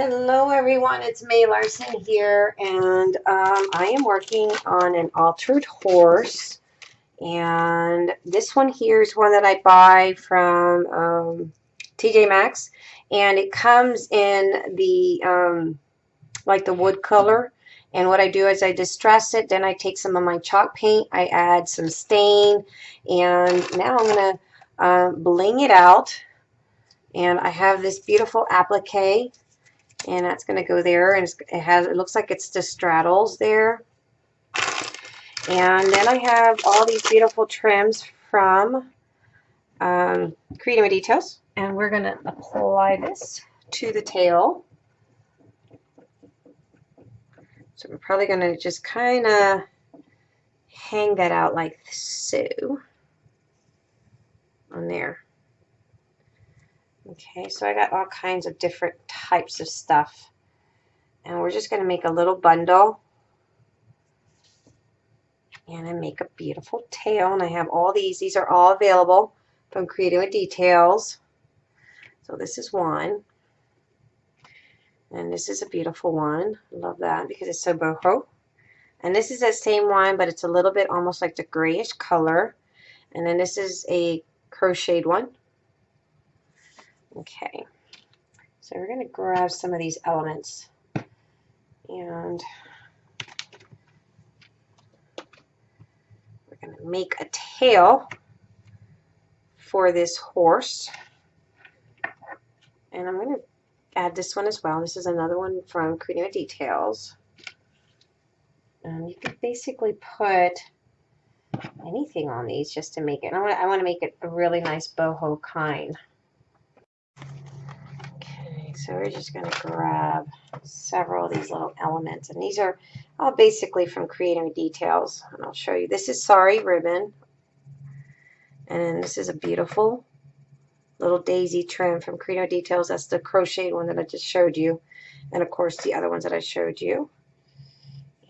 Hello everyone, it's May Larson here and um, I am working on an altered horse. And this one here is one that I buy from um, TJ Maxx and it comes in the um, like the wood color. And what I do is I distress it then I take some of my chalk paint I add some stain and now I'm gonna uh, bling it out. And I have this beautiful applique and that's going to go there and it has it looks like it's just straddles there. And then I have all these beautiful trims from um, Creative Details and we're going to apply this to the tail. So we're probably going to just kind of hang that out like so. On there Okay, so I got all kinds of different types of stuff. And we're just going to make a little bundle. And I make a beautiful tail. And I have all these. These are all available from Creative with Details. So this is one. And this is a beautiful one. I love that because it's so boho. And this is that same one, but it's a little bit almost like the grayish color. And then this is a crocheted one. Okay, so we're going to grab some of these elements and we're going to make a tail for this horse. And I'm going to add this one as well. This is another one from Creative Details. And you can basically put anything on these just to make it. I want, I want to make it a really nice boho kind. So we're just going to grab several of these little elements. And these are all basically from Creative Details. And I'll show you. This is Sari ribbon. And this is a beautiful little daisy trim from Creative Details. That's the crocheted one that I just showed you. And of course the other ones that I showed you.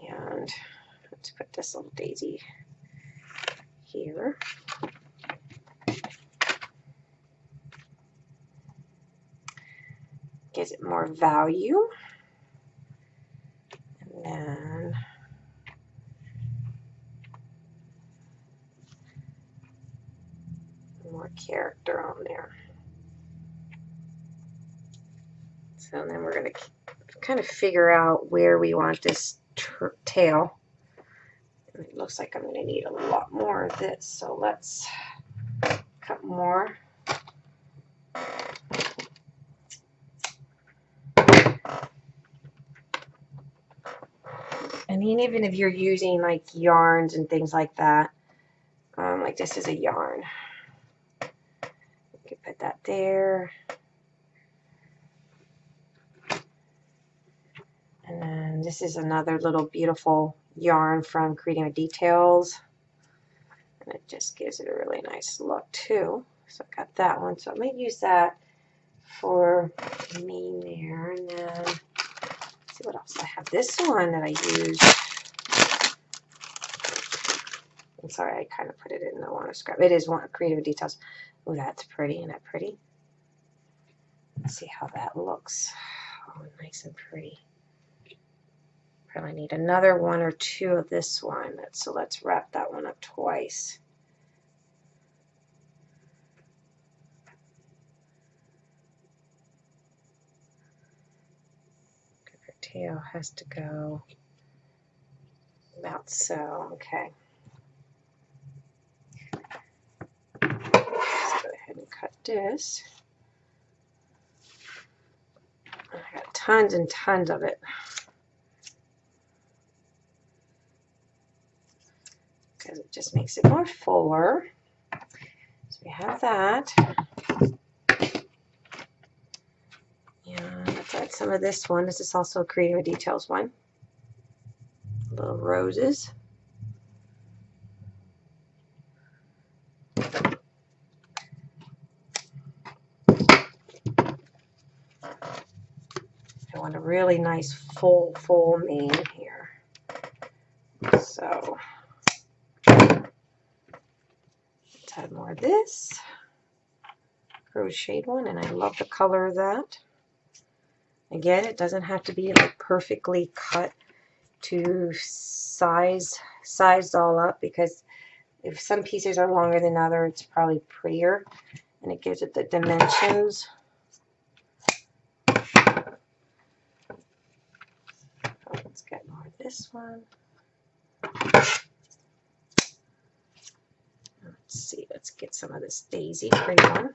And let's put this little daisy here. Gives it more value. And then more character on there. So then we're going to kind of figure out where we want this tail. It looks like I'm going to need a lot more of this. So let's cut more. And even if you're using like yarns and things like that, um, like this is a yarn. You can put that there. And then this is another little beautiful yarn from Creative Details. And it just gives it a really nice look too. So I got that one. So I might use that for me there. And then see what else I have. This one that I used. I'm sorry, I kind of put it in the water scrap. It is one creative details. Oh, that's pretty. Isn't that pretty? Let's see how that looks. Oh, nice and pretty. Probably need another one or two of this one. So let's wrap that one up twice. Tail has to go about so. Okay. Let's go ahead and cut this. I got tons and tons of it. Because it just makes it more fuller. So we have that. Some of this one. This is also a Creative Details one. Little roses. I want a really nice full, full mane here. So let's add more of this crocheted one, and I love the color of that. Again, it doesn't have to be like perfectly cut to size, sized all up because if some pieces are longer than other, it's probably prettier and it gives it the dimensions. Let's get more of this one. Let's see, let's get some of this daisy pretty one.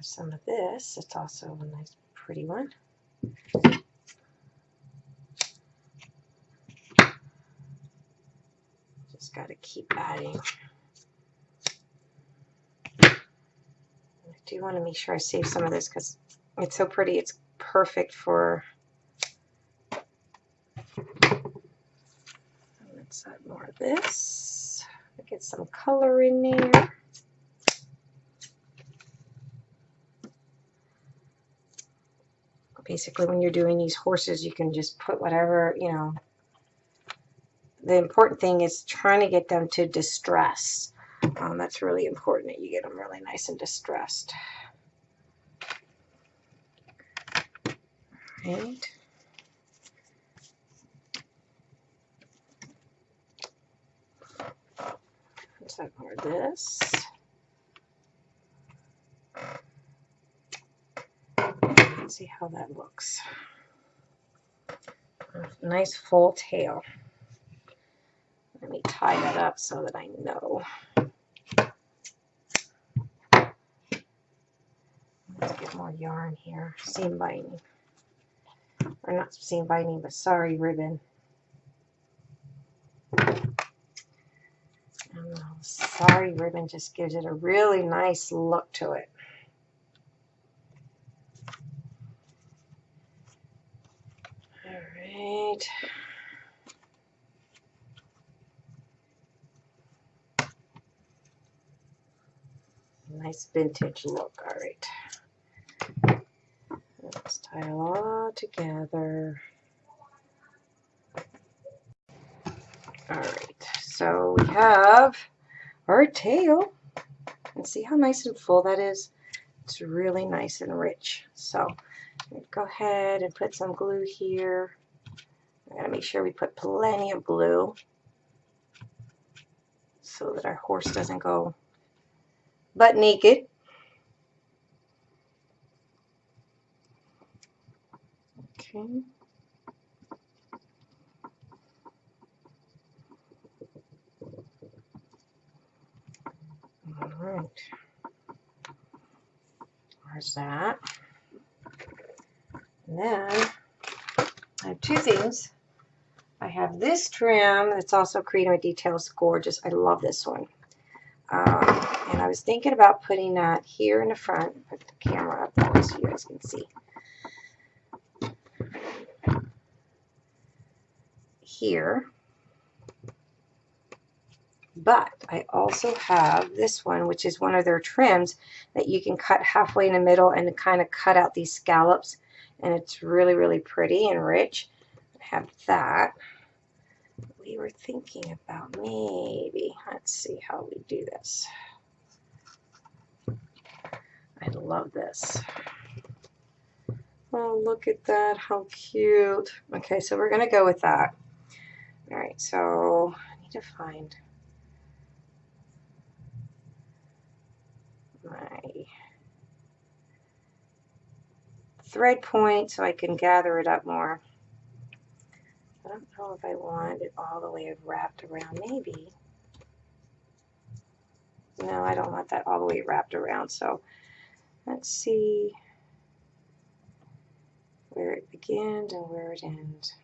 Let's some of this. It's also a nice pretty one. Just got to keep adding. I do want to make sure I save some of this because it's so pretty. It's perfect for let's add more of this. Get some color in there. Basically, when you're doing these horses, you can just put whatever, you know. The important thing is trying to get them to distress. Um, that's really important that you get them really nice and distressed. Right. Let's more this. Let's see how that looks. Nice full tail. Let me tie that up so that I know. Let's get more yarn here. Seam binding. Or not seam binding, but sari, ribbon. sari ribbon just gives it a really nice look to it. All right. Nice vintage look. All right. Let's tie it all together. All right. So we have our tail. And see how nice and full that is? It's really nice and rich. So go ahead and put some glue here. I gotta make sure we put plenty of glue so that our horse doesn't go butt naked. Okay. All right. There's that. And then I have two things. I have this trim that's also Creating with Details. Gorgeous. I love this one. Um, and I was thinking about putting that here in the front. Put the camera up that way so you guys can see. Here. But I also have this one, which is one of their trims that you can cut halfway in the middle and kind of cut out these scallops. And it's really, really pretty and rich. Have that. We were thinking about maybe, let's see how we do this. I love this. Oh, look at that. How cute. Okay, so we're going to go with that. All right, so I need to find my thread point so I can gather it up more. I don't know if I want it all the way wrapped around. Maybe. No, I don't want that all the way wrapped around. So let's see where it begins and where it ends.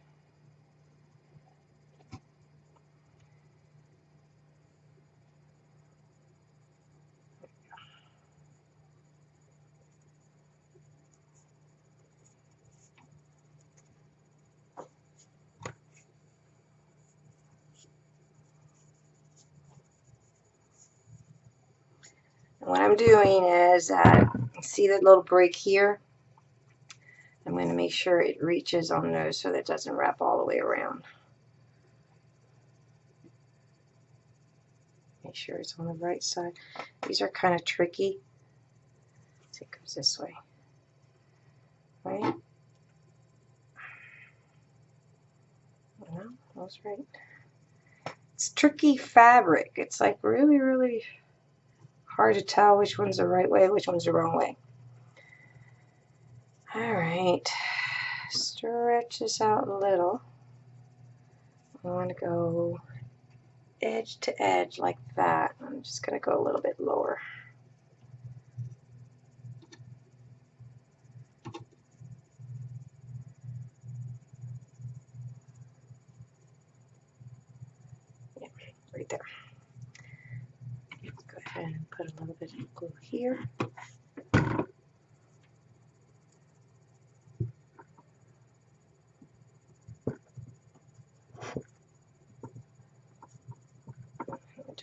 what I'm doing is, uh, see that little break here? I'm going to make sure it reaches on those so that it doesn't wrap all the way around. Make sure it's on the right side. These are kind of tricky. So it goes this way. Right? No, that's right. It's tricky fabric. It's like really, really hard to tell which one's the right way, which one's the wrong way. All right, stretch this out a little. I want to go edge to edge like that. I'm just going to go a little bit lower. Yeah, right there. Let's go ahead and put a little bit of glue here.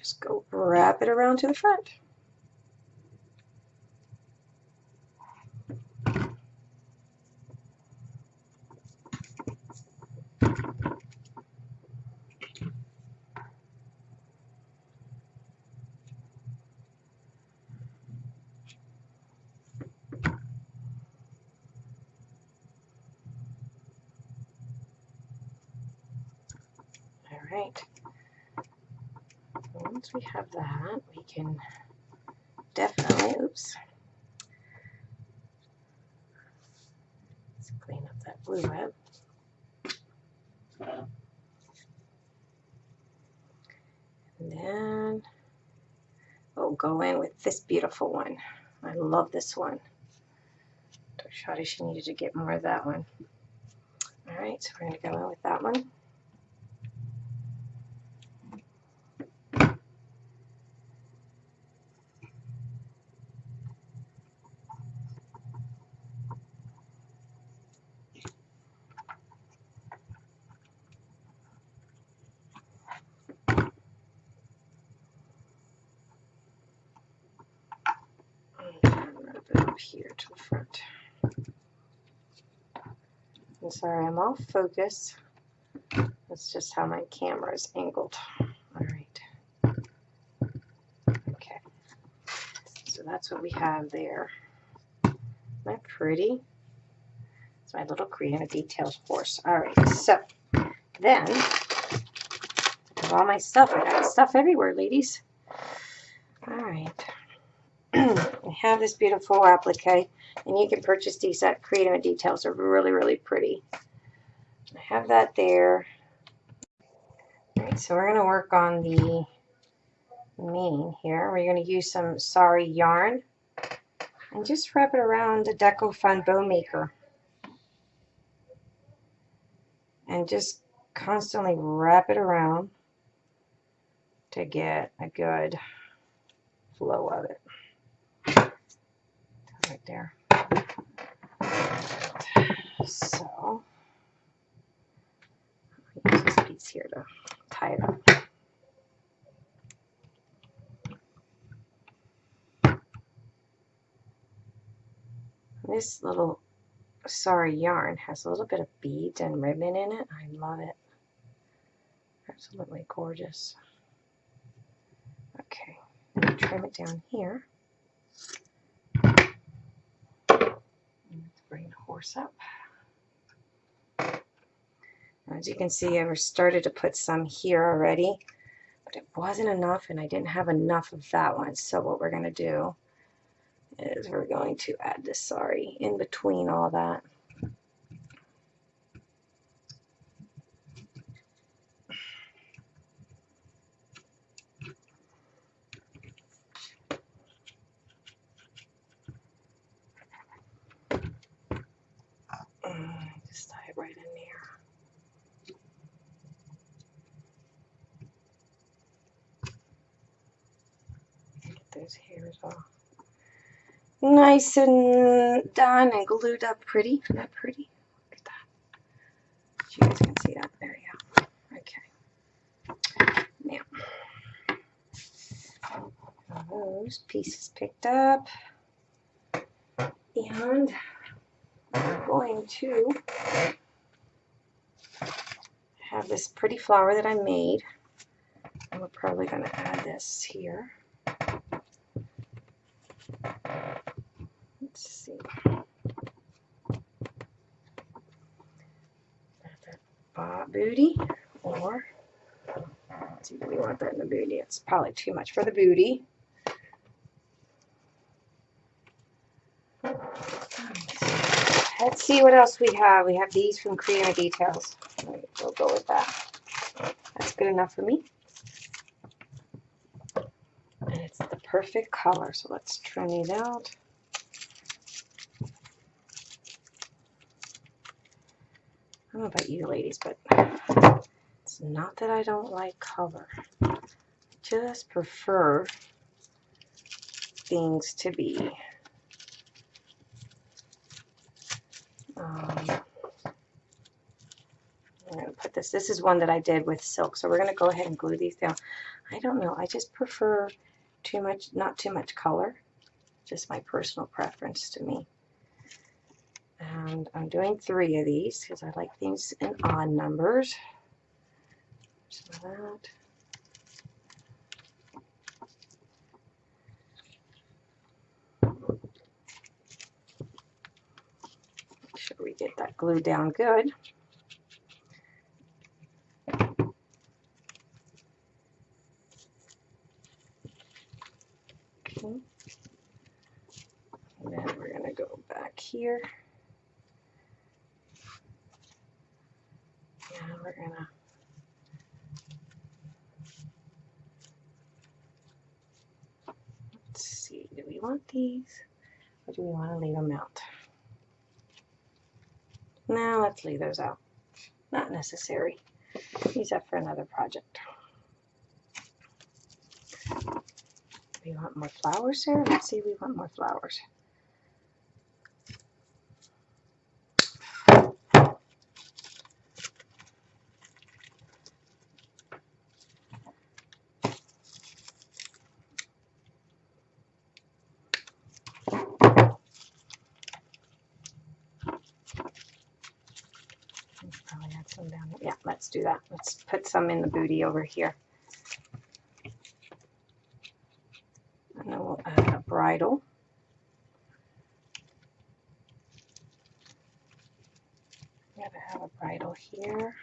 just go wrap it around to the front. All right we have that, we can definitely, oops, let's clean up that blue web. And then we'll go in with this beautiful one. I love this one. Shawty, she needed to get more of that one. All right, so we're going to go in with that one. Here to the front. I'm sorry, I'm off focus. That's just how my camera is angled. All right. Okay. So that's what we have there. Isn't that pretty? It's my little creative details horse. All right. So then, I have all my stuff. I got stuff everywhere, ladies. All right. I have this beautiful applique, and you can purchase these at Creative Details. They're really, really pretty. I have that there. All right, so we're going to work on the mane here. We're going to use some sari yarn and just wrap it around the Deco Fun Bow Maker. And just constantly wrap it around to get a good flow of it right there. So, use this piece here to tie it up. This little sari yarn has a little bit of beads and ribbon in it. I love it. Absolutely gorgeous. Okay, trim it down here. As you can see, I've started to put some here already, but it wasn't enough and I didn't have enough of that one. So what we're going to do is we're going to add this sari in between all that. those hairs off. Nice and done and glued up pretty. Isn't that pretty? Look at that. You guys can see that. There you go. Okay. Now, those pieces picked up. And we're going to have this pretty flower that I made. And we're probably going to add this here. Let's see. Uh, booty or see do we want that in the booty? It's probably too much for the booty. Let's see what else we have. We have these from Creator Details. We'll go with that. That's good enough for me. And it's the perfect color. So let's trim it out. I don't know about you ladies, but it's not that I don't like color. I just prefer things to be um, I'm going to put this, this is one that I did with silk, so we're going to go ahead and glue these down. I don't know, I just prefer too much, not too much color, just my personal preference to me. And I'm doing three of these because I like things in odd numbers. Some of that. Make sure we get that glue down good. Okay. Then we're going to go back here. And we're to let's see, do we want these or do we want to leave them out? Now let's leave those out. Not necessary. Use that for another project. We want more flowers here Let's see, we want more flowers. Probably add some down. Yeah, let's do that. Let's put some in the booty over here. And then we'll add a bridle. Gotta have a bridle here.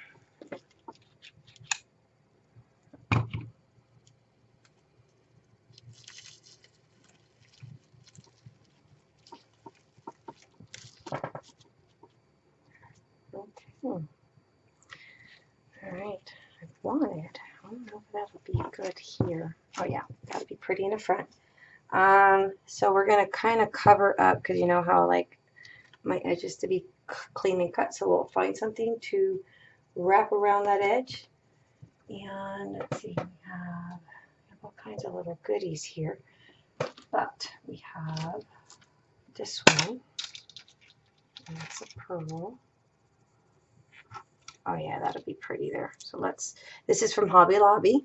Okay. All right. I wanted. I don't know if that would be good here. Oh yeah, that'd front. Um, so we're gonna kind of cover up because you know how like my edges to be clean and cut. So we'll find something to wrap around that edge. And let's see, we have, all kinds of little goodies here. But we have this one. And that's a pearl. Oh yeah, that'll be pretty there. So let's, this is from Hobby Lobby.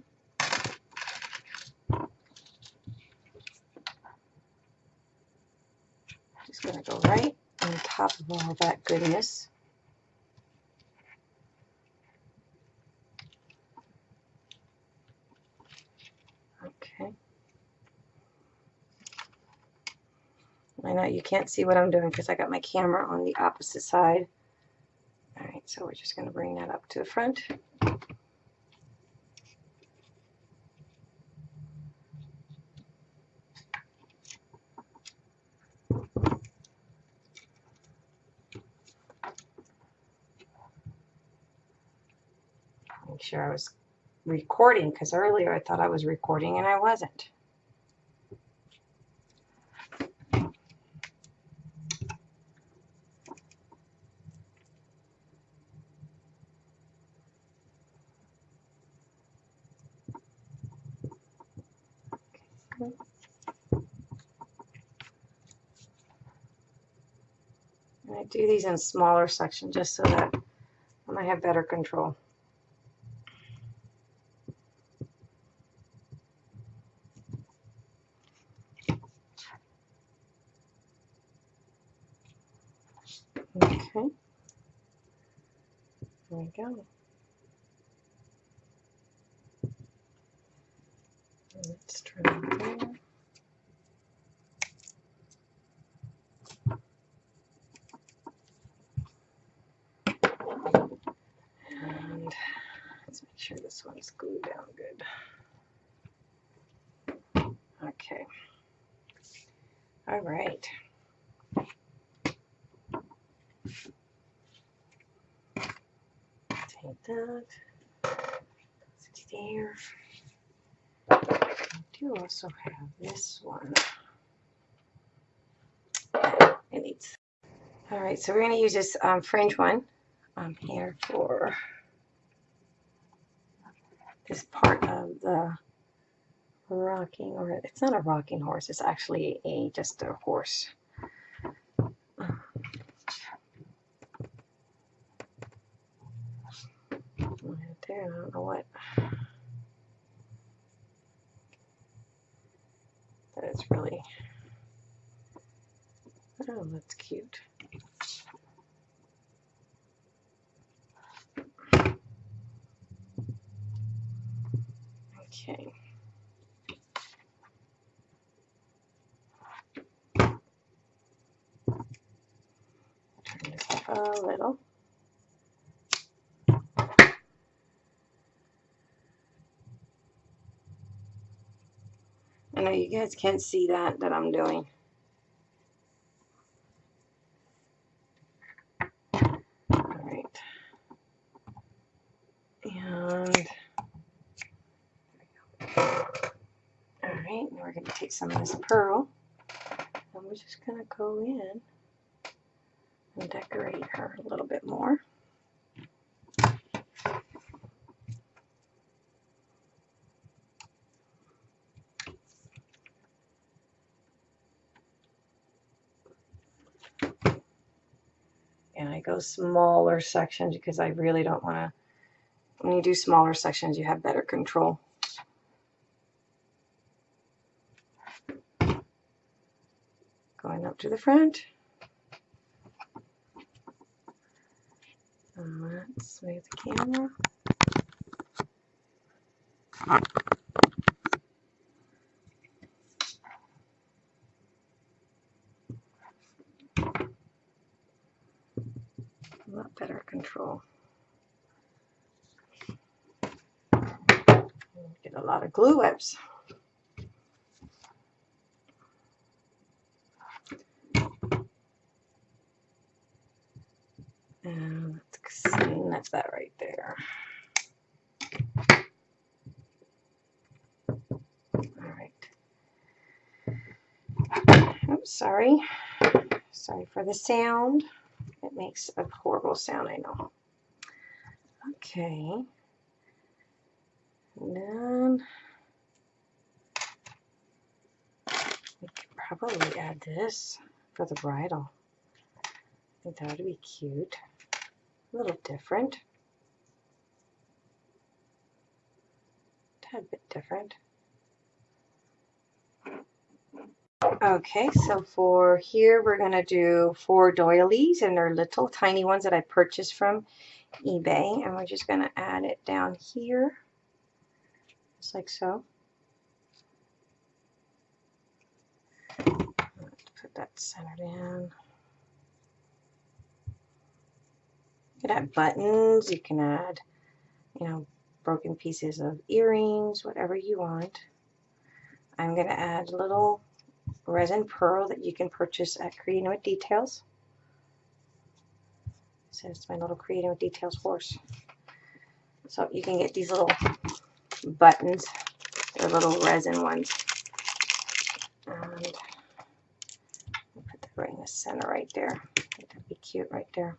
Just gonna go right on top of all that goodness. Okay. I know you can't see what I'm doing because I got my camera on the opposite side. All right, so we're just going to bring that up to the front. Make sure I was recording because earlier I thought I was recording and I wasn't. I do these in smaller sections just so that I might have better control. Okay. There we go. Let's try there. And let's make sure this one's glued down good. Okay. All right. Take that. There. I do also have this one. It needs. All right, so we're going to use this um, fringe one um, here for this part of the rocking, or it's not a rocking horse, it's actually a just a horse. There, I don't know what. That is really. Oh, that's cute. Okay. Turn this up a little. You guys can't see that that I'm doing. All right. And all right, now we're going to take some of this pearl and we're just going to go in and decorate her a little bit more. Go smaller sections because I really don't want to, when you do smaller sections, you have better control. Going up to the front. And let's move the camera. A lot better control. Get a lot of glue webs. And let's see, that's that right there. All right. Oops, sorry. Sorry for the sound. It makes a horrible sound, I know. Okay. And then we could probably add this for the bridle. I think that would be cute. A little different. Tad bit different. Okay, so for here we're going to do four doilies and they're little tiny ones that I purchased from eBay and we're just going to add it down here just like so. Put that centered in. You can add buttons, you can add, you know, broken pieces of earrings, whatever you want. I'm going to add little resin pearl that you can purchase at Creating with Details. So it's my little Creating with Details horse. So you can get these little buttons. They're little resin ones. And put that right in the center right there. That'd be cute right there.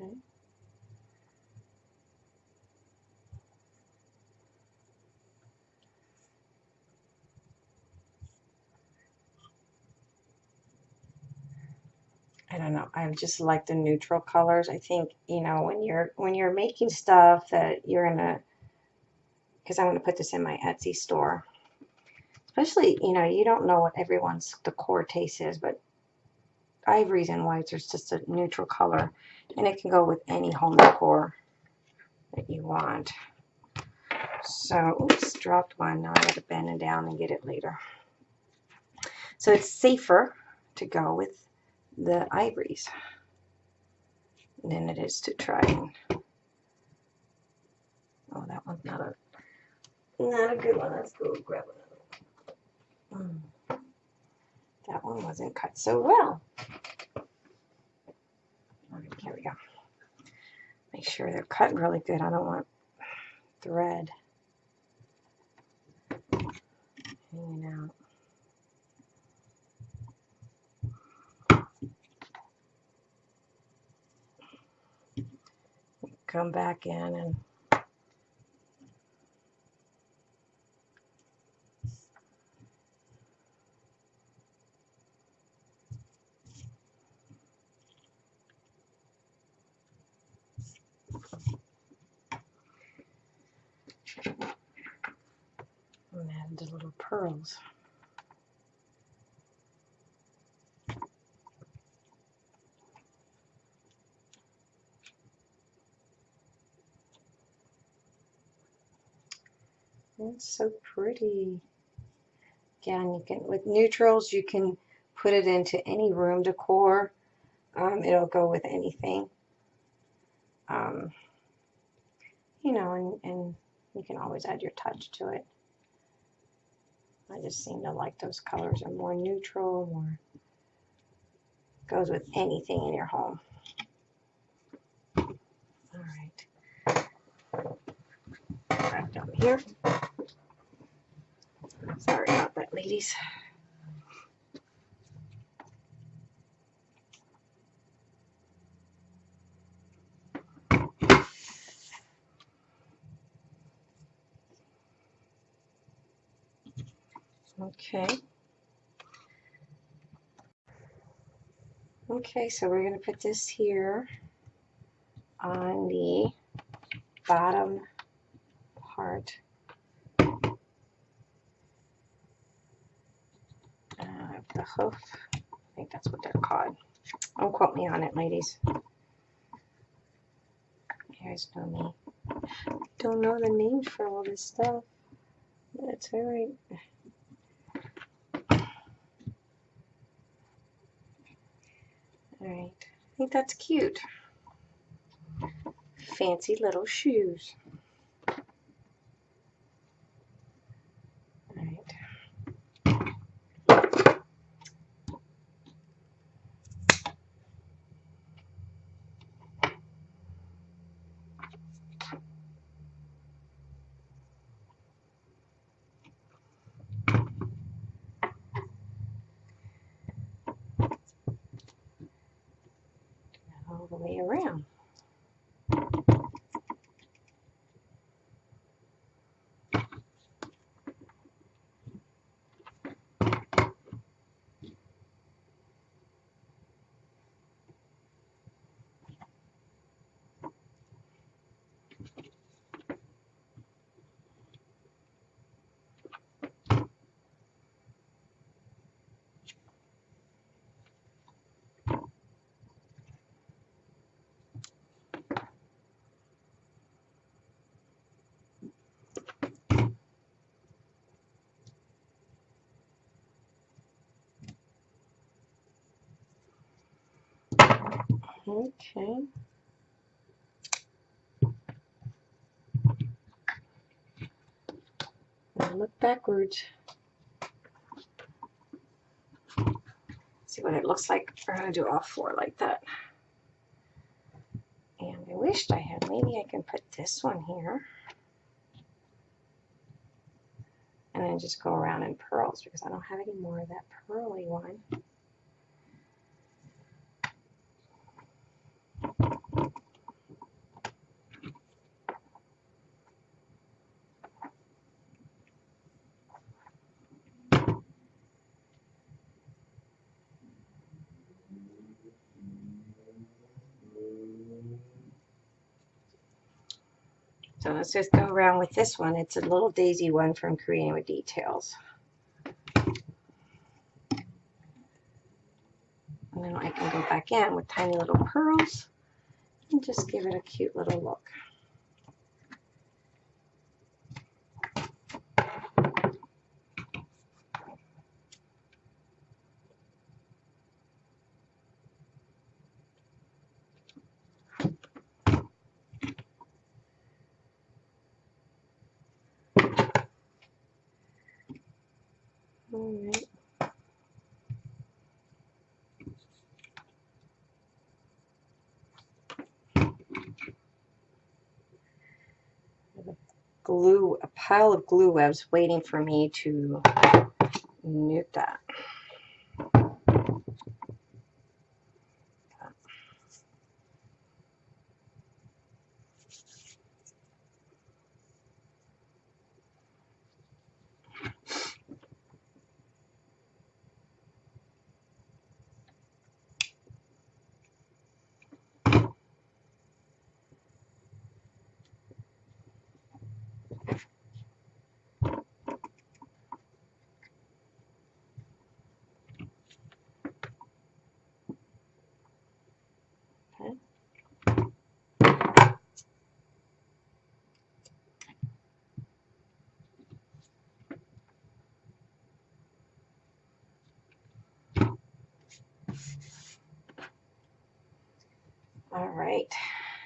I don't know. I just like the neutral colors. I think, you know, when you're when you're making stuff that you're gonna because I'm gonna put this in my Etsy store. Especially, you know, you don't know what everyone's the core taste is, but ivories and whites are just a neutral color. And it can go with any home decor that you want. So, oops, dropped one. Now I got to bend it down and get it later. So it's safer to go with the ivories than it is to try and oh that one's not a not a good one. Let's go grab another one. Mm. That one wasn't cut so well. Here we go. Make sure they're cut really good. I don't want thread hanging out. come back in and and little pearls. It's so pretty. Again, you can with neutrals you can put it into any room decor. Um, it'll go with anything. Um, you know, and, and you can always add your touch to it. I just seem to like those colors are more neutral, more goes with anything in your home. All right. Back down here. Sorry about that, ladies. Okay. Okay, so we're going to put this here on the bottom part uh, the hoof. I think that's what they're called. Don't quote me on it, ladies. You guys know me. Don't know the names for all this stuff. That's alright. Alright. I think that's cute. Fancy little shoes. the way around. Okay. Look backwards. See what it looks like. We're going to do all four like that. And I wished I had, maybe I can put this one here. And then just go around in pearls because I don't have any more of that pearly one. So let's just go around with this one. It's a little daisy one from Creating with Details. And then I can go back in with tiny little pearls and just give it a cute little look. All right. glue, a pile of glue webs waiting for me to knit that. All right,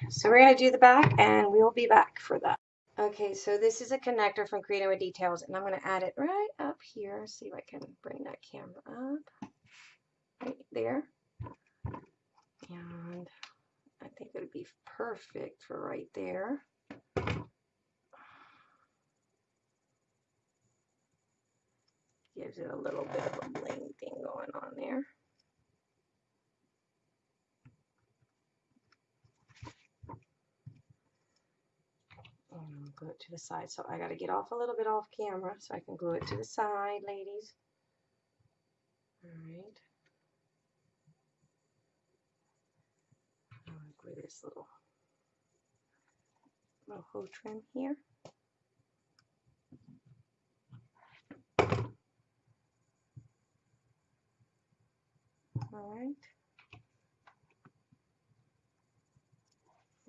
so we're gonna do the back and we will be back for that. Okay, so this is a connector from Creating with Details and I'm gonna add it right up here. See if I can bring that camera up, right there. And I think it would be perfect for right there. Gives it a little bit of a bling thing going on there. and glue it to the side. So I got to get off a little bit off camera so I can glue it to the side, ladies. All right. I'll glue this little little hoe trim here. All right.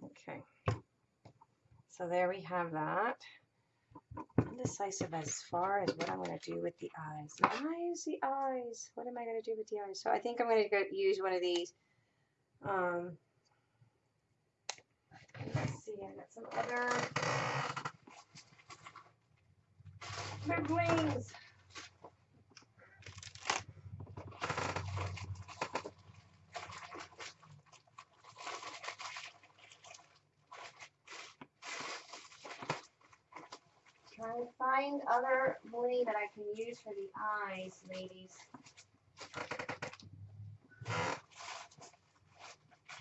Okay. So there we have that. Indecisive as far as what I'm going to do with the eyes. The eyes, the eyes. What am I going to do with the eyes? So I think I'm going to go use one of these. Um, let's see, I got some other wings. Trying to find other bling that I can use for the eyes, ladies.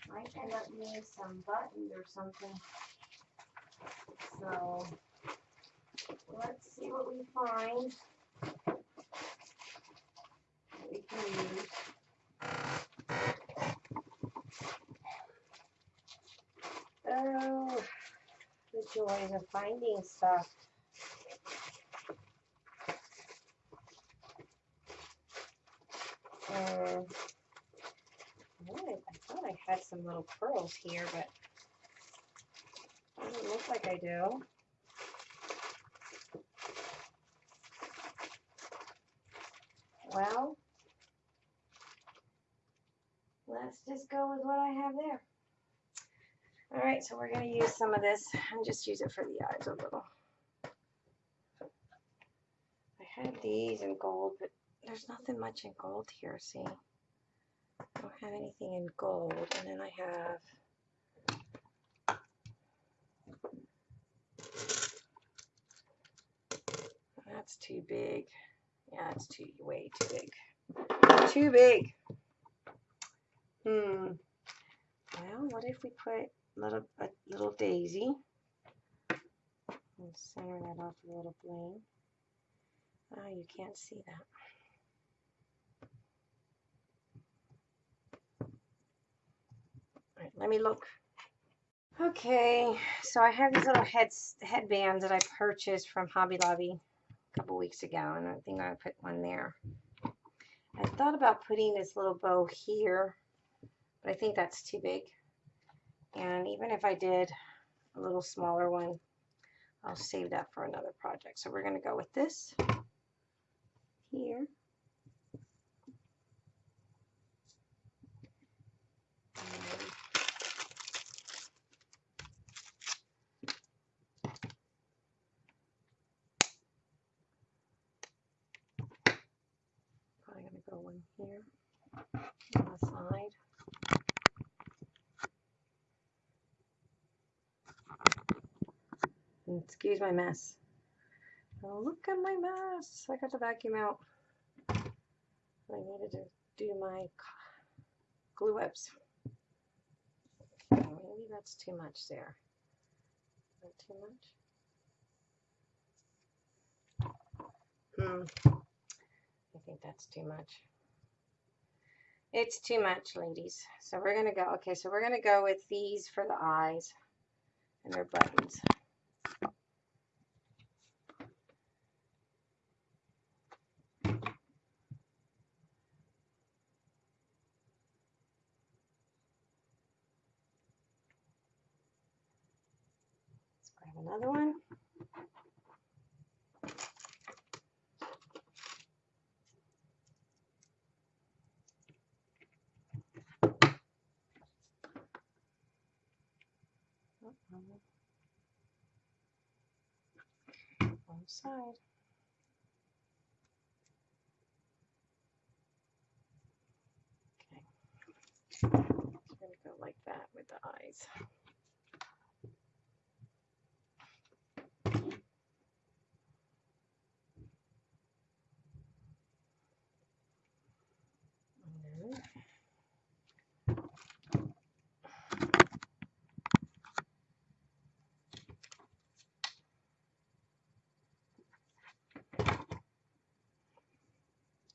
Might end up needing some buttons or something. So let's see what we find. We can use. Oh, the joys of finding stuff. Uh, I thought I had some little pearls here, but it doesn't look like I do. Well, let's just go with what I have there. All right, so we're going to use some of this and just use it for the eyes a little. I had these in gold, but there's nothing much in gold here, see? I don't have anything in gold. And then I have that's too big. Yeah, it's too way too big. Too big. Hmm. Well, what if we put a little a little daisy and center that off a little bling? Oh, you can't see that. All right, let me look. Okay, so I have these little heads, headbands that I purchased from Hobby Lobby a a couple weeks ago, and I think I put one there. I thought about putting this little bow here, but I think that's too big. And even if I did a little smaller one, I'll save that for another project. So we're going to go with this here. Probably going to go one here on the side. My mess. Oh, look at my mess. I got the vacuum out. I needed to do my glue webs. Okay, maybe that's too much there. That too much? Hmm. I think that's too much. It's too much, ladies. So we're going to go, okay, so we're going to go with these for the eyes and their buttons. another one. Wrong side. Okay. It's going to go like that with the eyes.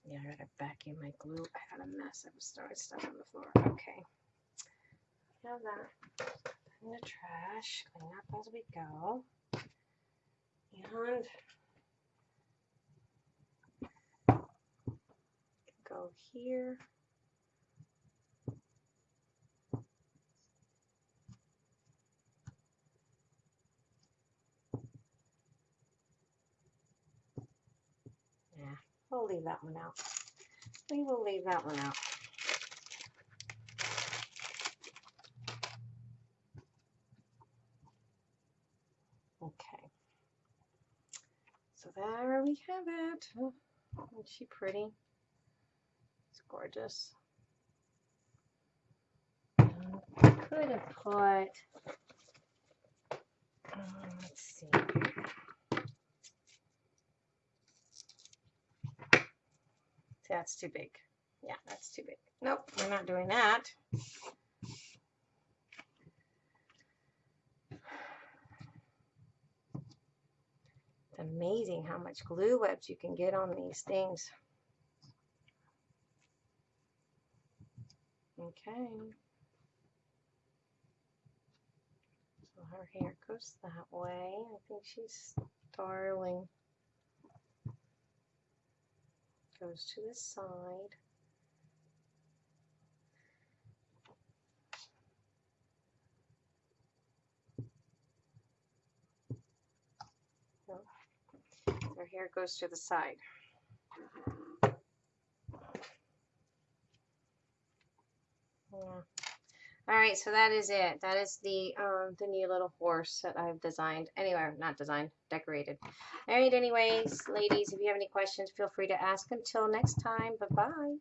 Yeah, I gotta vacuum my glue. I got a mess. I was throwing stuff on the floor. Okay. Now that in the trash, clean up as we go. And go here. We'll leave that one out. We will leave that one out. Okay. So there we have it. Isn't she pretty? It's gorgeous. Could have put, uh, let's see. That's too big. Yeah, that's too big. Nope, we're not doing that. It's amazing how much glue webs you can get on these things. Okay. So her hair goes that way. I think she's darling. Goes to the side. Their hair goes to the side. Yeah. All right, so that is it. That is the um, the new little horse that I've designed. Anyway, not designed, decorated. All right, anyways, ladies, if you have any questions, feel free to ask. Until next time, bye-bye.